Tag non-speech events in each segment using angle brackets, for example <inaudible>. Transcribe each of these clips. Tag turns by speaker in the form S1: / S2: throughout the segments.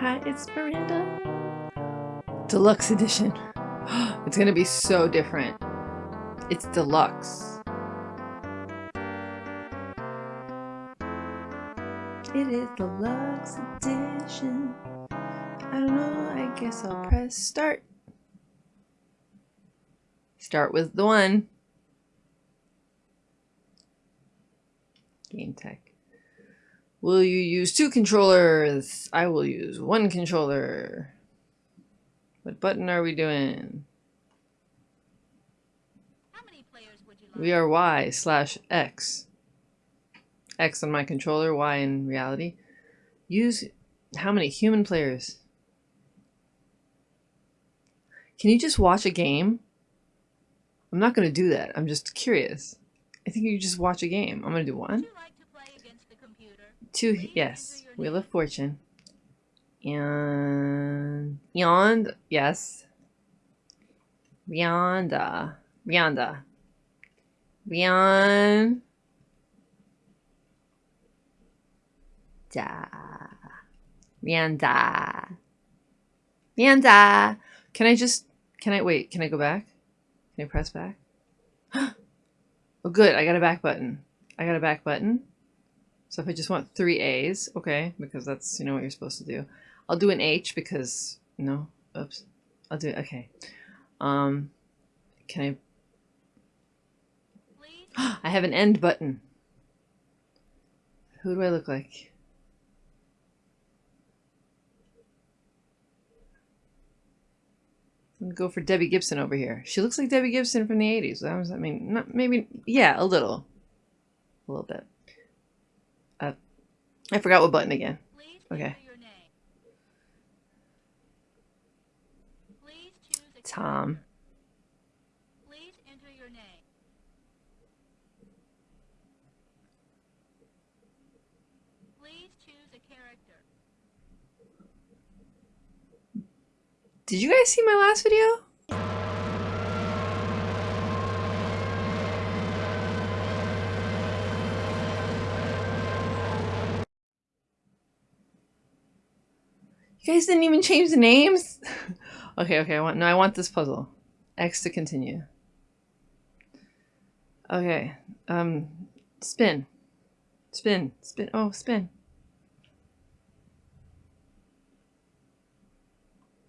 S1: Hi, it's Miranda. Deluxe edition. <gasps> It's gonna be so different. It's deluxe. It is deluxe edition. I don't know, I guess I'll press start. Start with the one. Game tech. Will you use two controllers? I will use one controller. What button are we doing? We are Y slash X. X on my controller, Y in reality. Use how many human players? Can you just watch a game? I'm not going to do that. I'm just curious. I think you just watch a game. I'm going to do one. Two, yes. Wheel of Fortune. And Beyond, yes. Beyonda. Uh, Beyonda. Uh, beyond. Da. Beyonda. Beyonda. Can I just, can I, wait, can I go back? Can I press back? <gasps> oh, good. I got a back button. I got a back button. So if I just want three A's, okay, because that's, you know, what you're supposed to do. I'll do an H because, no, oops. I'll do it, okay. Um, can I, <gasps> I have an end button. Who do I look like? Go for Debbie Gibson over here. She looks like Debbie Gibson from the 80s. I mean, not maybe, yeah, a little. A little bit. I forgot what button again. Okay. Tom. Please enter your name. Please choose a character. Did you guys see my last video? Guys didn't even change the names? <laughs> Okay, okay, I want no, I want this puzzle. X to continue. Okay. Um spin. Spin. Spin. Oh, spin.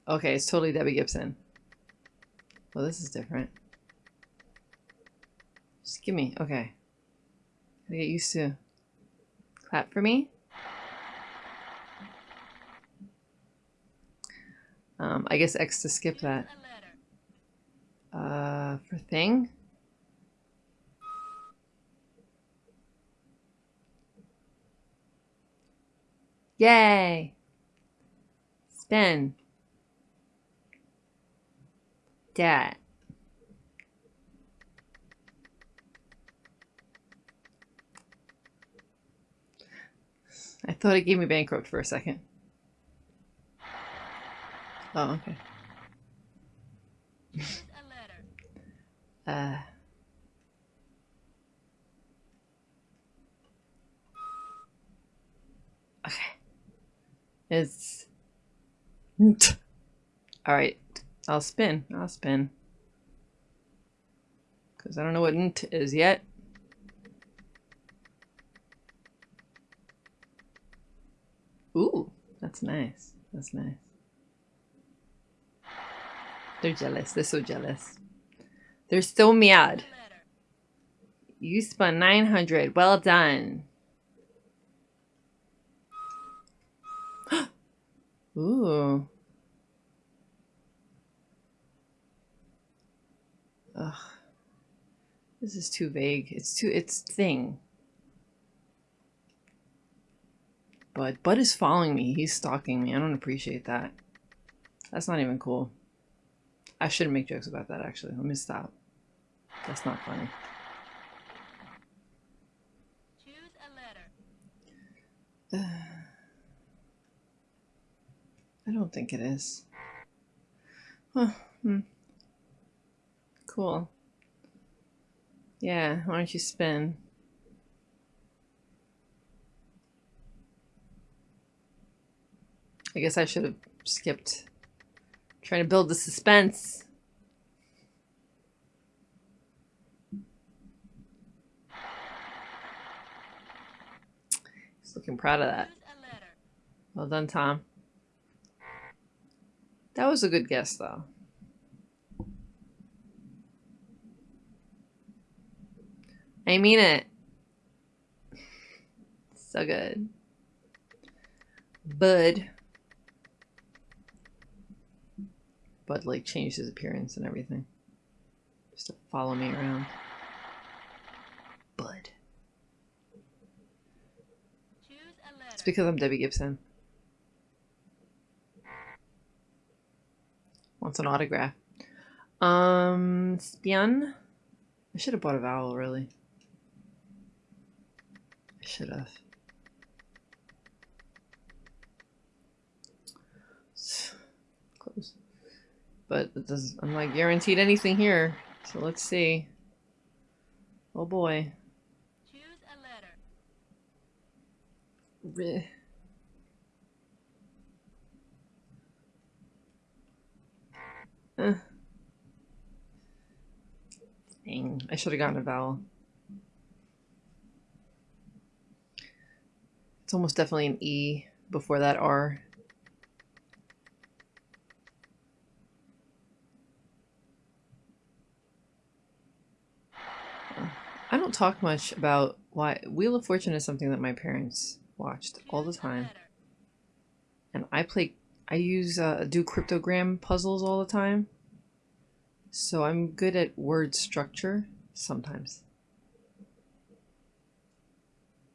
S1: Okay, it's totally Debbie Gibson. Well, this is different. Just give me. Okay. Gotta get used to. Clap for me. Um, I guess X to skip that. Uh, for thing? Yay! Spin. Dat. I thought it gave me bankrupt for a second. Oh, okay. uh. Okay. It's. Alright. I'll spin. I'll spin. Because I don't know what int is yet. Ooh, that's nice. That's nice. They're jealous. They're so jealous. They're so mad. You spun 900. Well done. <gasps> Ooh. Ugh. This is too vague. It's too, it's thing. Bud. Bud is following me. He's stalking me. I don't appreciate that. That's not even cool. I shouldn't make jokes about that, actually. Let me stop. That's not funny. Choose a letter. Uh, <sighs> I don't think it is. Huh. Hmm. Cool. Yeah, why don't you spin? I guess I should have skipped trying to build the suspense. He's looking proud of that. Well done, Tom. That was a good guess, though. I mean it. So good. Bud. Bud, like, changed his appearance and everything. Just to follow me around. Bud. It's because I'm Debbie Gibson. Wants an autograph. Um, Spion? I should have bought a vowel, really. I should have. Close. But it does, I'm not guaranteed anything here. So let's see. Oh boy.
S2: Choose a letter.
S1: Re- Uh. Dang, I should have gotten a vowel. It's almost definitely an E before that R. I don't talk much about why Wheel of Fortune is something that my parents watched all the time, and I play. I use uh, do cryptogram puzzles all the time, so I'm good at word structure sometimes,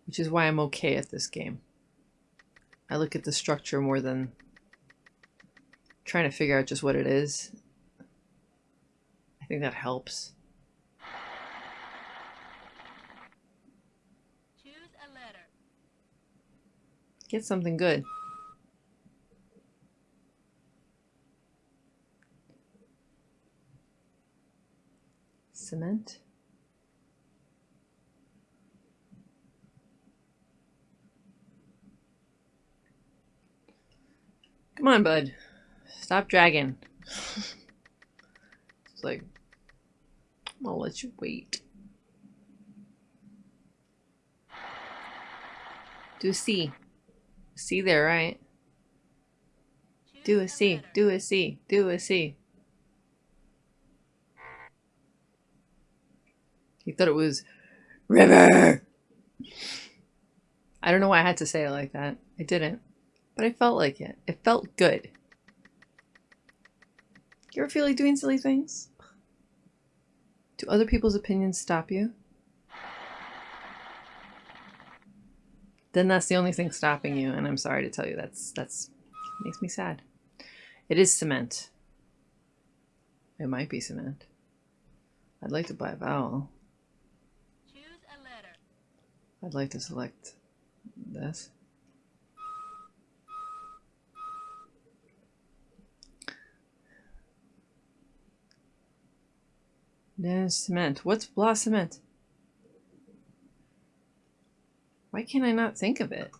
S1: which is why I'm okay at this game. I look at the structure more than trying to figure out just what it is. I think that helps.
S2: Choose a letter.
S1: Get something good. Cement. Come on, bud. Stop dragging. <laughs> it's like, I'll let you wait. Do a C. There, right? Do a C. Do a C. Do a C. He thought it was river. I don't know why I had to say it like that. I didn't. But I felt like it. It felt good. You ever feel like doing silly things? Do other people's opinions stop you? Then that's the only thing stopping you, and I'm sorry to tell you that's that's makes me sad. It is cement. It might be cement. I'd like to buy a vowel.
S2: Choose a letter.
S1: I'd like to select this. There's cement. What's blah cement? Why can't I not think of it?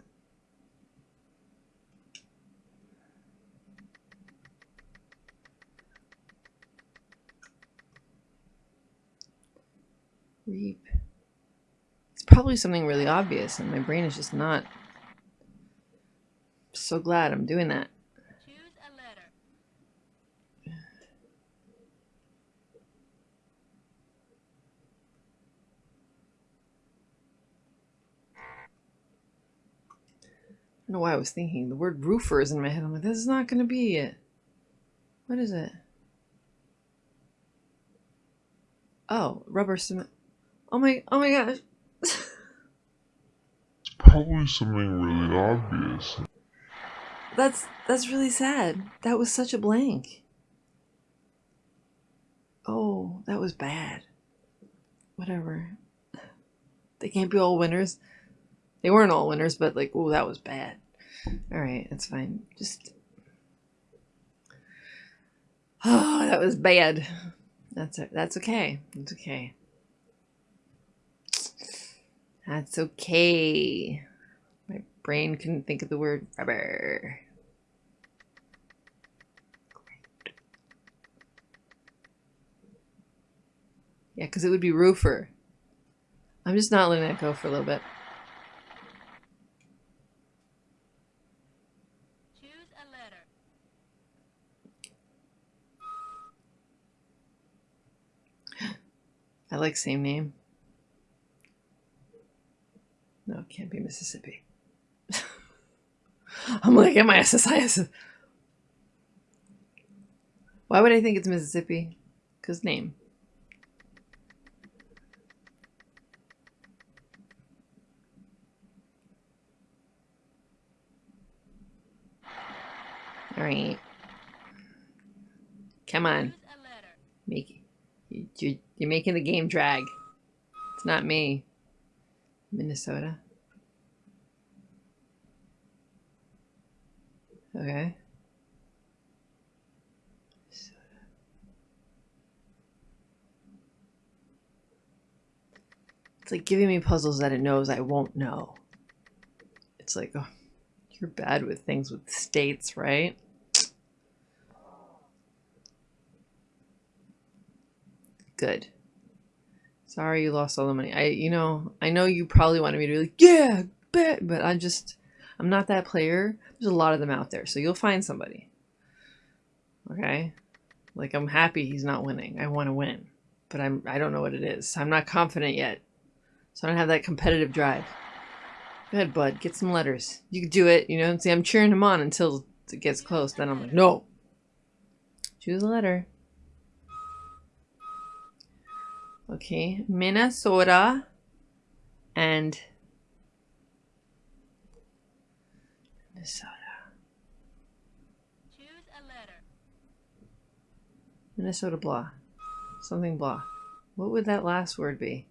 S1: Reap. It's probably something really obvious, and my brain is just not. So glad I'm doing that.
S2: Choose a letter.
S1: I don't know why I was thinking. The word roofer is in my head. I'm like, this is not going to be it. What is it? Oh, rubber cement. Oh my, oh my gosh.
S3: it's Probably something really obvious.
S1: That's, that's really sad. That was such a blank. Oh, that was bad. Whatever. They can't be all winners. They weren't all winners, but like, oh, that was bad. All right, that's fine. Just, oh, that was bad. That's, that's okay. That's okay. That's okay. My brain couldn't think of the word rubber. Great. Yeah, because it would be roofer. I'm just not letting that go for a little bit. I like same name. No, it can't be Mississippi. <laughs> I'm like, am I SSIS? Why would I think it's Mississippi? Because name. All right. Come on.
S2: A.
S1: Make you, you, you're making the game drag. It's not me. Minnesota. Okay. It's like giving me puzzles that it knows I won't know. It's like, oh, you're bad with things with states, right? Good. Sorry you lost all the money. I, you know, I know you probably wanted me to be like, yeah, bet, but I'm just, I'm not that player. There's a lot of them out there, so you'll find somebody. Okay? Like I'm happy he's not winning. I want to win, but I'm, I don't know what it is. I'm not confident yet, so I don't have that competitive drive. Go ahead, bud. Get some letters. You can do it. You know, see, I'm cheering him on until it gets close. Then I'm like, no. Choose a letter. Okay, Minnesota and Minnesota.
S2: Choose a letter.
S1: Minnesota blah. Something blah. What would that last word be?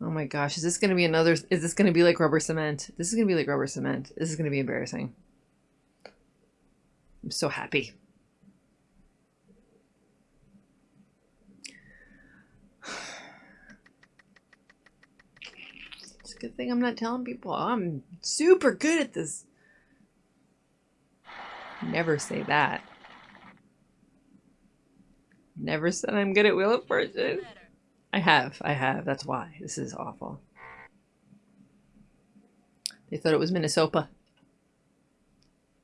S1: Oh my gosh, is this going to be another is this going to be like rubber cement? This is going to be like rubber cement. This is going to be embarrassing. I'm so happy. Good thing I'm not telling people I'm super good at this. Never say that. Never said I'm good at Wheel of Fortune. I have, I have. That's why. This is awful. They thought it was Minnesota.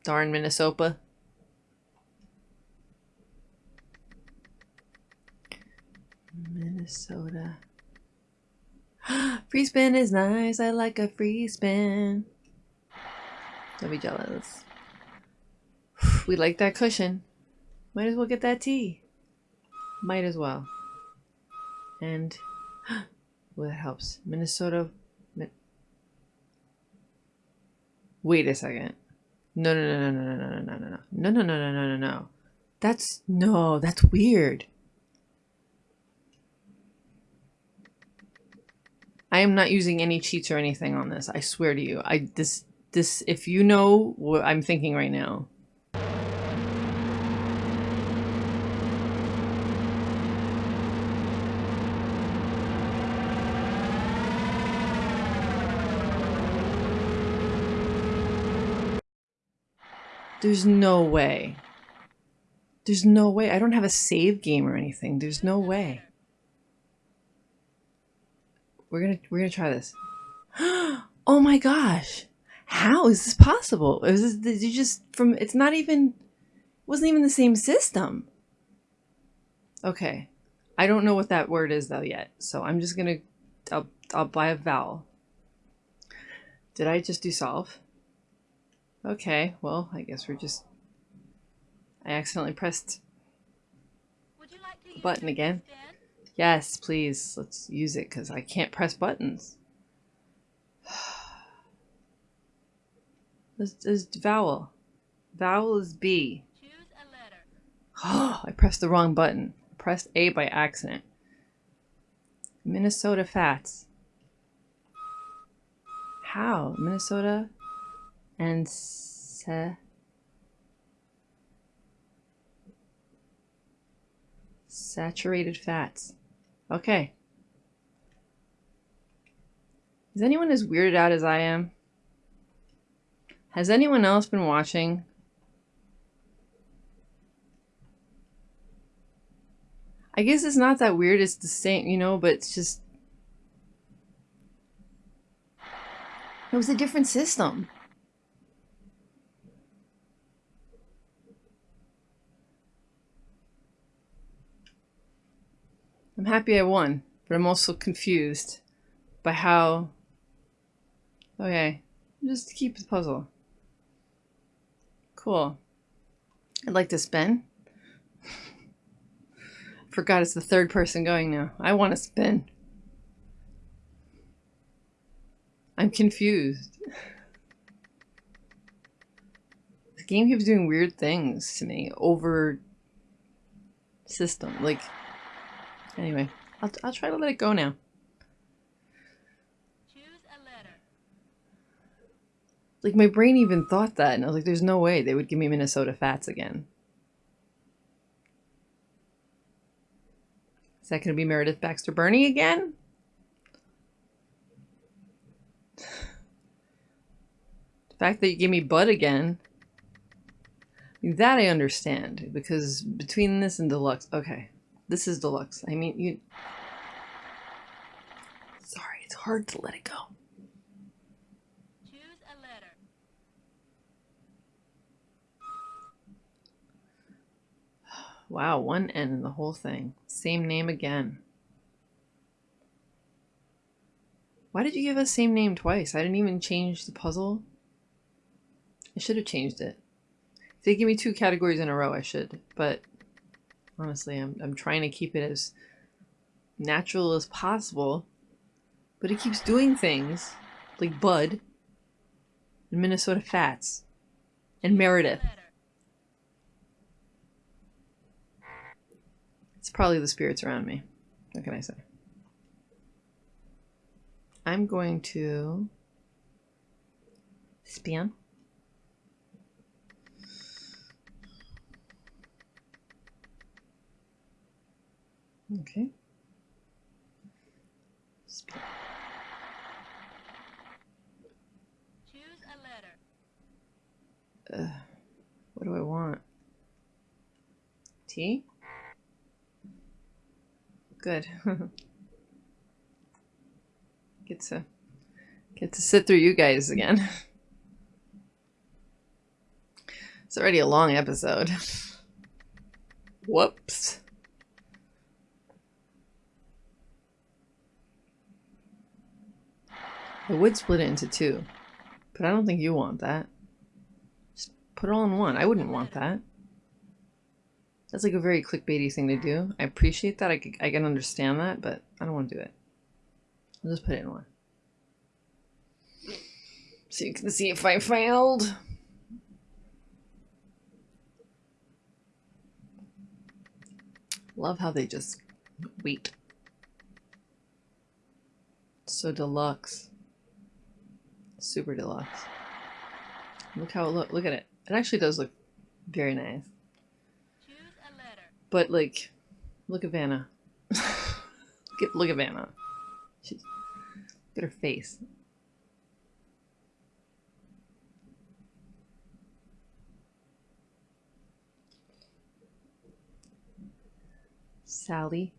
S1: Darn Minnesota. Minnesota. Free spin is nice. I like a free spin. Don't be jealous. We like that cushion. Might as well get that tea. Might as well. And well, that helps. Minnesota. Min- Wait a second. No, no, no, no, no, no, no, no, no, no, no, no, no, no, no, no. That's no, that's weird. I am not using any cheats or anything on this. I swear to you. I this this if you know what I'm thinking right now. There's no way. There's no way. I don't have a save game or anything. There's no way. We're gonna we're gonna try this. <gasps> oh my gosh! How is this possible? Is this did you just from? It's not even. It wasn't even the same system. Okay, I don't know what that word is though yet. So I'm just gonna. I'll I'll buy a vowel. Did I just do solve? Okay, well I guess we're just. I accidentally pressed
S2: Would you like to
S1: button
S2: it
S1: again. Yes, please. Let's use it because I can't press buttons. <sighs> This is vowel. Vowel is B.
S2: Choose a letter.
S1: Oh, <gasps> I pressed the wrong button. I Pressed A by accident. Minnesota Fats. How? Minnesota and sa- saturated fats. Okay. Is anyone as weirded out as I am? Has anyone else been watching? I guess it's not that weird. It's the same, you know, but it's just. It was a different system. I'm happy I won, but I'm also confused by how. Okay, just keep the puzzle. Cool. I'd like to spin. <laughs> Forgot it's the third person going now. I want to spin. I'm confused. The game keeps doing weird things to me over system. Like, anyway, I'll, I'll try to let it go now. Like, my brain even thought that, and I was like, there's no way they would give me Minnesota Fats again. Is that going to be Meredith Baxter Birney again? <laughs> The fact that you gave me Bud again. That I understand because between this and deluxe, okay, this is deluxe. I mean, you. Sorry, it's hard to let it go.
S2: Choose a letter.
S1: Wow, one N in the whole thing. Same name again. Why did you give us same name twice? I didn't even change the puzzle. I should have changed it. If they give me two categories in a row, I should. But honestly, I'm, I'm trying to keep it as natural as possible. But it keeps doing things like Bud and Minnesota Fats and Meredith. It's probably the spirits around me. What can I say? I'm going to spin. Okay.
S2: Choose a letter.
S1: Uh, What do I want? T? Good. <laughs> get to get to sit through you guys again. <laughs> It's already a long episode. <laughs> Whoops. I would split it into two, but I don't think you want that. Just put it all in one. I wouldn't want that. That's like a very clickbaity thing to do. I appreciate that. I can understand that, but I don't want to do it. I'll just put it in one. So you can see if I failed. Love how they just wait. So deluxe. Super deluxe. Look how it look. Look at it. It actually does look very nice. But like, look at Vanna. <laughs> look, at, look at Vanna. She's look at her face. Sally.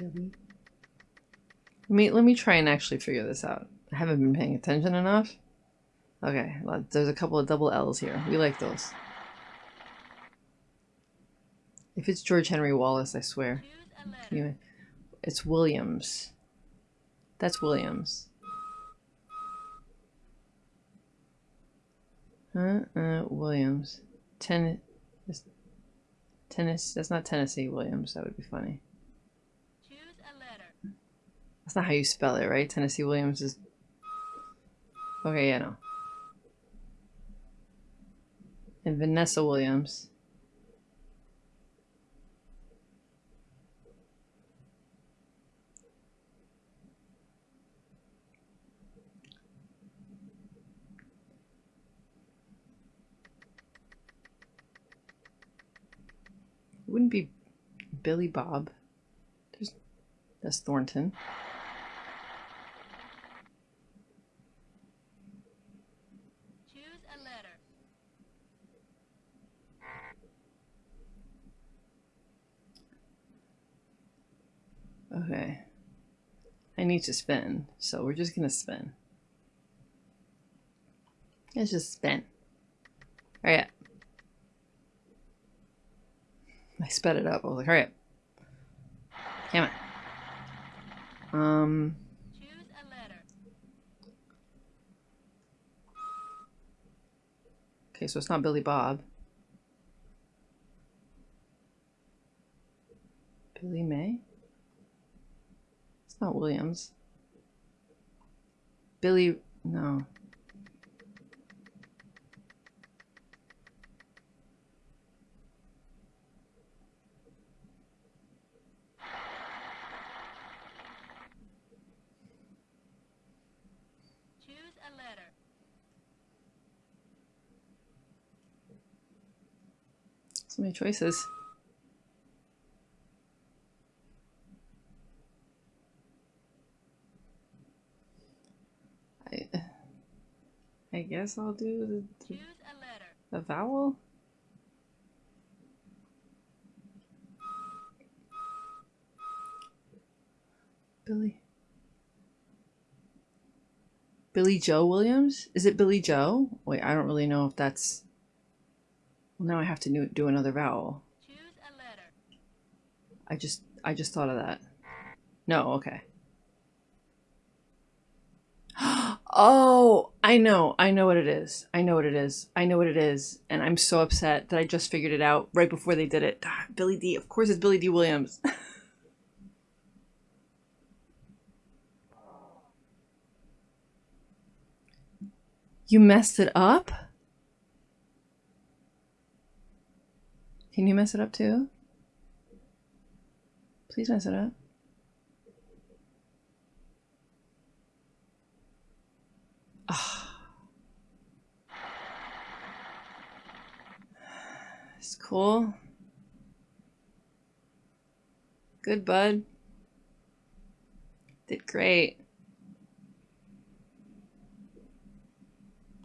S1: Let me let me try and actually figure this out. I haven't been paying attention enough. Okay, well, there's a couple of double L's here. We like those. If it's George Henry Wallace, I swear. You- It's Williams. That's Williams. Huh? Uh, Williams. Ten. Tennis. That's not Tennessee Williams. That would be funny. That's not how you spell it, right? Tennessee Williams is. Okay, yeah, no. And Vanessa Williams. It wouldn't be Billy Bob. There's that's Thornton.
S2: Choose a letter.
S1: Okay. I need to spin, so we're just gonna spin. Let's just spin. Hurry up. I sped it up. I was like, hurry up. Damn it. Um,
S2: Choose a letter.
S1: okay, so it's not Billy Bob. Billy May? It's not Williams. Billy, no.
S2: Choose a letter.
S1: So many choices. Guess I'll do the,
S2: letter.
S1: the vowel. Billy. Billy Joe Williams? Is it Billy Joe? Wait, I don't really know if that's. Well, now I have to do, do another vowel.
S2: Choose a letter.
S1: I just I just thought of that. No, okay. Oh, I know. I know what it is. I know what it is. I know what it is. And I'm so upset that I just figured it out right before they did it. Ah, Billy Dee. Of course it's Billy Dee. Williams. <laughs> you messed it up? Can you mess it up too? Please mess it up. Ah. It's cool. Good, bud. Did great.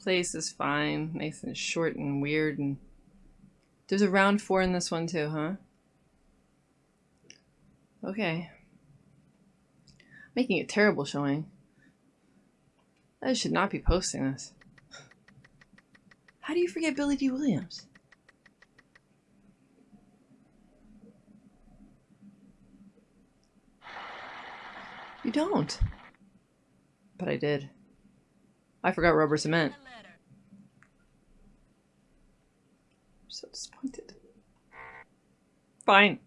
S1: Place is fine. Nice and short and weird and there's a round four in this one too, huh? Okay. Making a terrible showing. I should not be posting this. How do you forget Billy Dee. Williams? You don't. But I did. I forgot rubber cement. I'm so disappointed. Fine.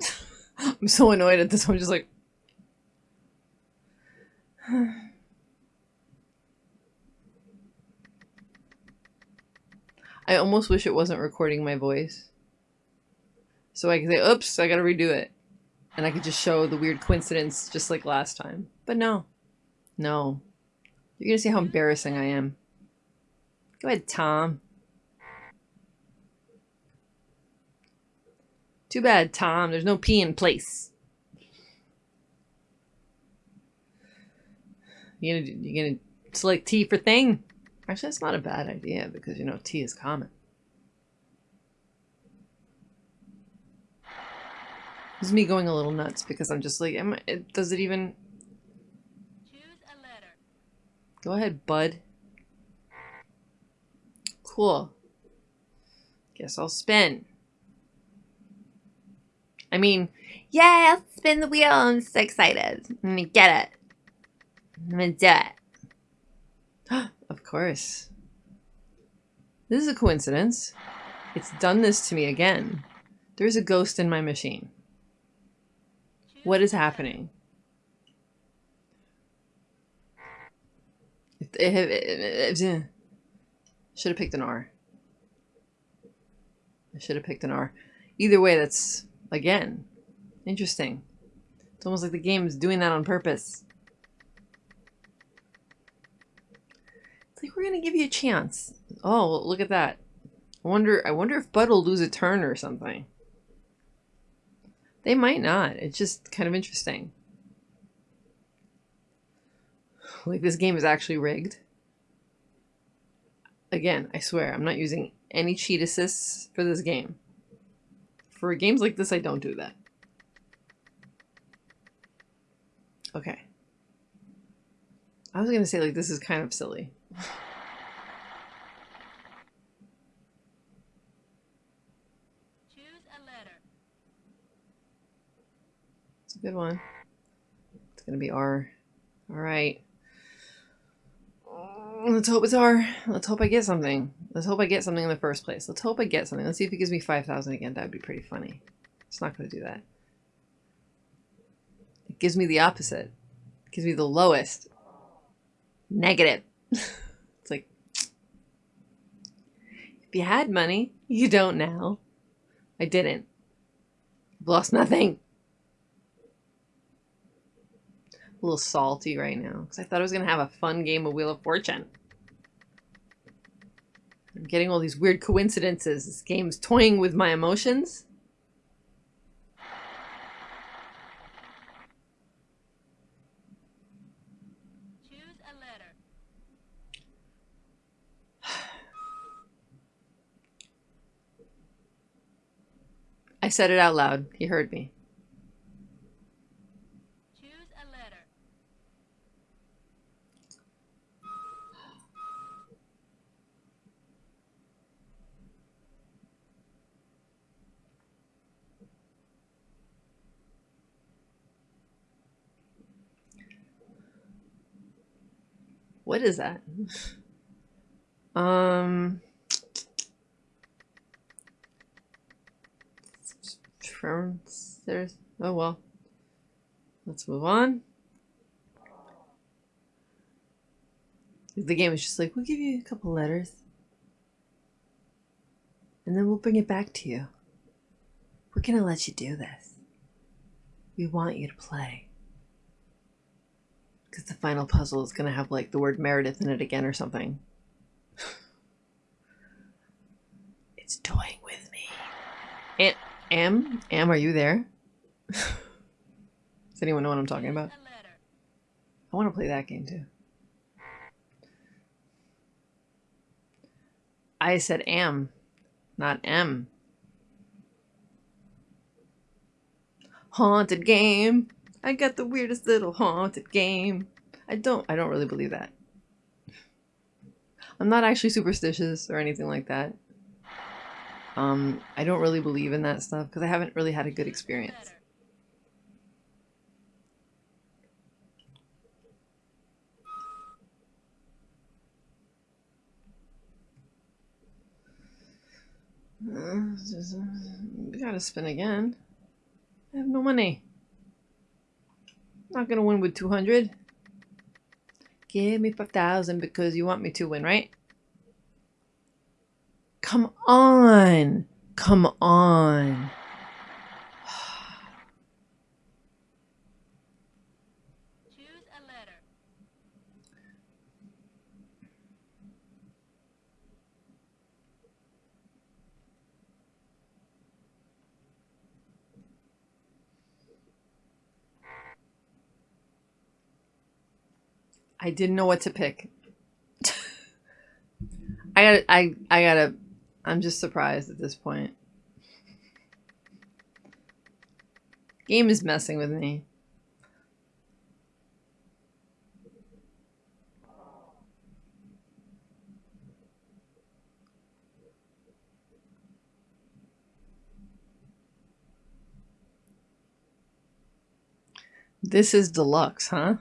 S1: <laughs> I'm so annoyed at this. I'm just like. <sighs> I almost wish it wasn't recording my voice. So I can say, oops, I gotta redo it. And I could just show the weird coincidence just like last time. But no. No. You're gonna see how embarrassing I am. Go ahead, Tom. Too bad, Tom. There's no P in place. You gonna you gonna select T for thing? Actually, that's not a bad idea because you know T is common. This is me going a little nuts because I'm just like, am I, does it even?
S2: Choose a letter.
S1: Go ahead, bud. Cool. Guess I'll spin. I mean, yeah, I'll spin the wheel. I'm so excited. I'm gonna get it. I'm gonna do it. <gasps> of course. This is a coincidence. It's done this to me again. There's a ghost in my machine. What is happening? Should have picked an R. I should have picked an R. Either way, that's, again, interesting. It's almost like the game is doing that on purpose. It's like, we're going to give you a chance. Oh, look at that. I wonder, I wonder if Bud will lose a turn or something. They might not. It's just kind of interesting. Like, this game is actually rigged. Again, I swear, I'm not using any cheat assists for this game. For games like this, I don't do that. Okay. I was going to say, like, this is kind of silly.
S2: A
S1: good one. It's gonna be R. All right. Mm, Let's hope it's R. Let's hope I get something. Let's hope I get something in the first place. Let's hope I get something. Let's see if it gives me 5,000 again. That would be pretty funny. It's not going to do that. It gives me the opposite. It gives me the lowest. Negative. <laughs> it's like, if you had money, you don't now. I didn't. I've lost nothing. A little salty right now because I thought I was going to have a fun game of Wheel of Fortune. I'm getting all these weird coincidences. This game's toying with my emotions.
S2: Choose a letter. <sighs>
S1: I said it out loud. He heard me.
S2: Choose a letter.
S1: What is that? Um. There's. Oh well. Let's move on. The game is just like, we'll give you a couple letters. And then we'll bring it back to you. We're gonna let you do this. We want you to play. Because the final puzzle is gonna have like the word Meredith in it again or something. <sighs> it's toying with me. And Am, Am, are you there? <laughs> Does anyone know what I'm talking about?
S2: Choose a letter.
S1: I want to play that game too. I said am, not M. Haunted game. I got the weirdest little haunted game. I don't I don't really believe that. I'm not actually superstitious or anything like that. Um, I don't really believe in that stuff because I haven't really had a good experience. Uh, just, uh, we gotta spin again. I have no money. Not gonna win with 200. Give me 5,000 because you want me to win, right? Come on. Come on.
S2: Choose a letter.
S1: I didn't know what to pick. I gotta, I, I gotta, I'm just surprised at this point. Game is messing with me. This is deluxe, huh?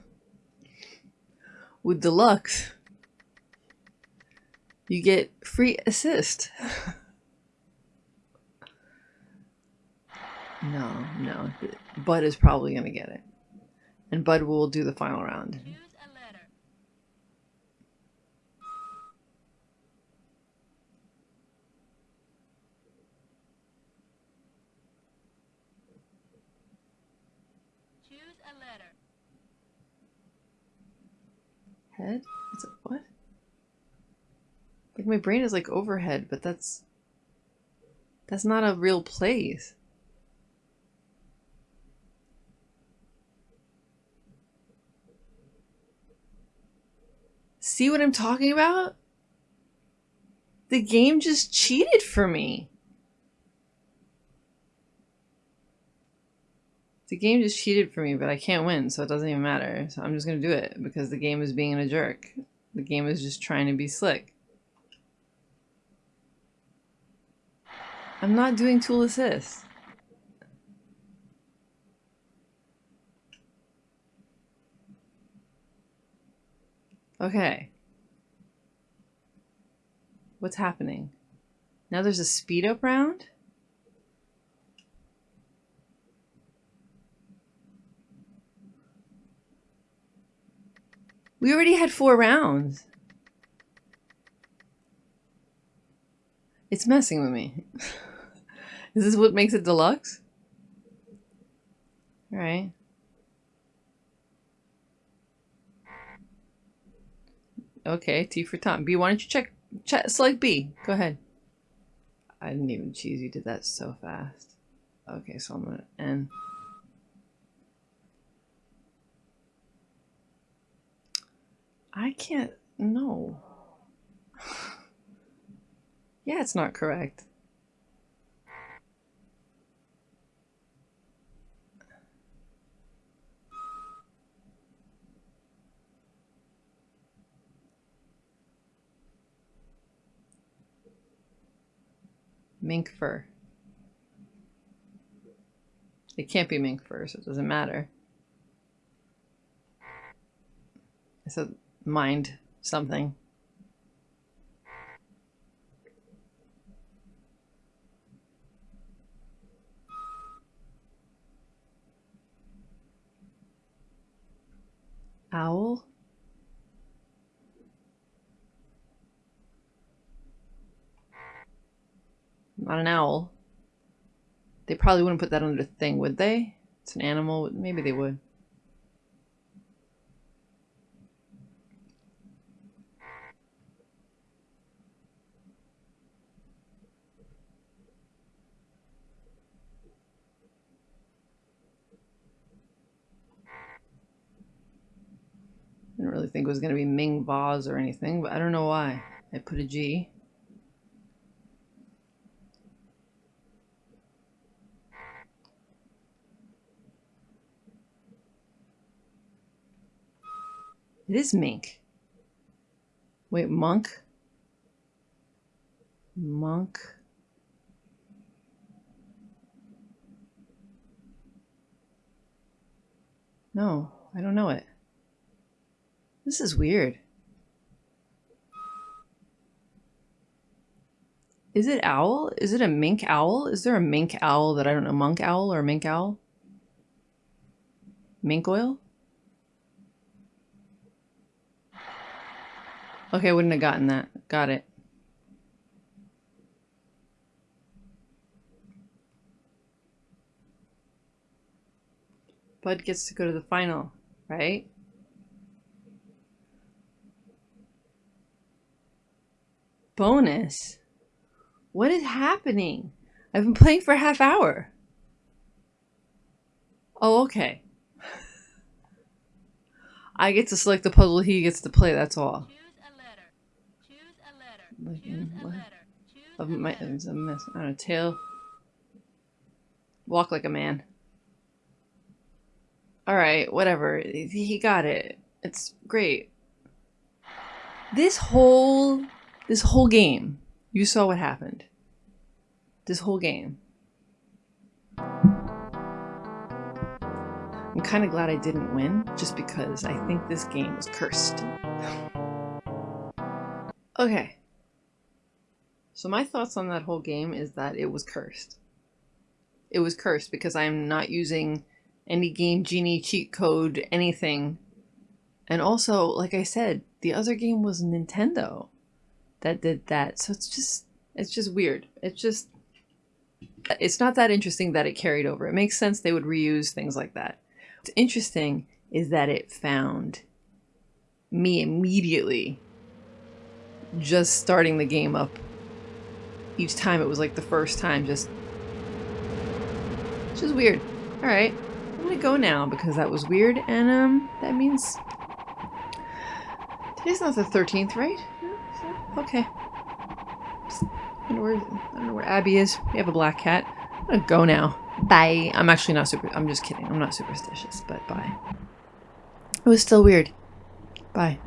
S1: With deluxe, you get free assist. <laughs> no, no. Bud is probably going to get it. And Bud will do the final round.
S2: Choose a letter. Choose a letter.
S1: Head? It's a, what? Like my brain is like overhead, but that's that's not a real place. See what I'm talking about? The game just cheated for me. The game just cheated for me, but I can't win, so it doesn't even matter. So I'm just gonna do it because the game is being a jerk. The game is just trying to be slick. I'm not doing tool assist. Okay. What's happening? Now there's a speed up round? We already had four rounds. It's messing with me. <laughs> Is this what makes it deluxe? Alright. Okay, T for Tom. B, why don't you check, check select B. Go ahead. I didn't even choose. You did that so fast. Okay, so I'm gonna N. I can't. No. <sighs> yeah, it's not correct. Mink fur. It can't be mink fur, so it doesn't matter. Said mind something. Owl? Not an owl. They probably wouldn't put that under thing, would they? It's an animal. Maybe they would. Didn't really think it was going to be Ming Vase or anything, but I don't know why. I put a G. It is mink. Wait, monk? Monk. No, I don't know it. This is weird. Is it owl? Is it a mink owl? Is there a mink owl that I don't know? Monk owl or mink owl? Mink oil? Okay, I wouldn't have gotten that. Got it. Bud gets to go to the final, right? Bonus? What is happening? I've been playing for a half hour. Oh, okay. <laughs> I get to select the puzzle, he gets to play, that's all.
S2: Choose a letter. Choose a letter. Choose a
S1: what?
S2: letter. Choose
S1: Of
S2: a
S1: my, it's a mess. I don't know, tail. Walk like a man. Alright, whatever. He got it. It's great. This whole, this whole game, you saw what happened. This whole game. I'm kind of glad I didn't win, just because I think this game was cursed. Okay. So my thoughts on that whole game is that it was cursed. It was cursed because I'm not using any game genie cheat code anything. And also, like I said, the other game was Nintendo that did that. So it's just it's just weird. It's just it's not that interesting that it carried over. It makes sense they would reuse things like that. What's interesting is that it found me immediately just starting the game up each time it was like the first time just which is weird all right i'm gonna go now because that was weird and um that means today's not the 13th right Okay. I don't, know where, I don't know where Abby is. We have a black cat. I'm gonna go now. Bye. I'm actually not super- I'm just kidding. I'm not superstitious, but bye. It was still weird. Bye.